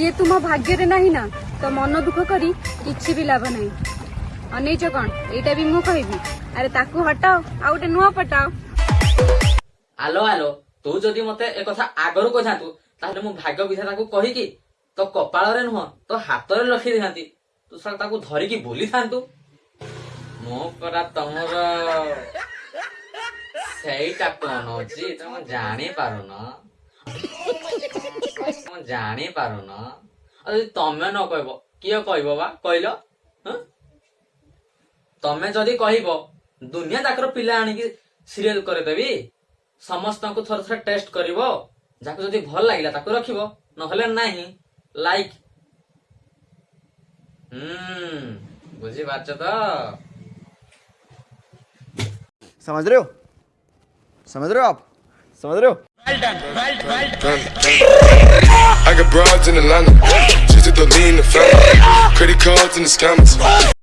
ଯିଏ ତୁମ ଭାଗ୍ୟରେ ନାହିଁ ନା ତ ମନ ଦୁଃଖ କରି କିଛି ବି ଲାଭ ନାହିଁ ଅନେଇଛ କଣ ଏଇଟା ବି ମୁଁ କହିବି ଆରେ ତାକୁ ହଟାଅ ଆଉ ଗୋଟେ ନୂଆ ପଟାଅ ଆଲୋ ଆଲୋ ତୁ ଯଦି ମତେ ଏ କଥା ଆଗରୁ କହିଥାନ୍ତୁ ତାହେଲେ ମୁଁ ଭାଗ୍ୟ ବିଧାତାକୁ କହିକି ତୋ କପାଳରେ ନୁହଁ ତୋ ହାତରେ ଲଖି ଦେଇଥାନ୍ତି ତୁ ସାର୍ ତାକୁ ଧରିକି ବୁଲିଥାନ୍ତୁ। ମୁଁ ପରା ତମର ସେଇଟା କଣ ଅଛି ତମେ ଜାଣିପାରୁନ। ତମେ ଜାଣିପାରୁନ ଆଉ ଯଦି ତମେ ନ କହିବ କିଏ କହିବ ବା କହିଲ ହଁ? ତମେ ଯଦି କହିବ ଦୁନିଆ ଯାକର ପିଲା ଆଣିକି ସିରିଏଲ କରିଦେବି ସମସ୍ତଙ୍କୁ ଥରେ ଥରେ ଟେଷ୍ଟ କରିବ ଯାହାକୁ ଯଦି ଭଲ ଲାଗିଲା ତାକୁ ରଖିବ ନହେଲେ ନାହିଁ ଲାଇକ୍ ହୁଁ ବୁଝିପାରୁଛ ତ समझ रहे हो समझ रहे हो आप समझ रहे हो I got Broads in Atlanta. Just to the lean, the family. Credit cards and the scammers.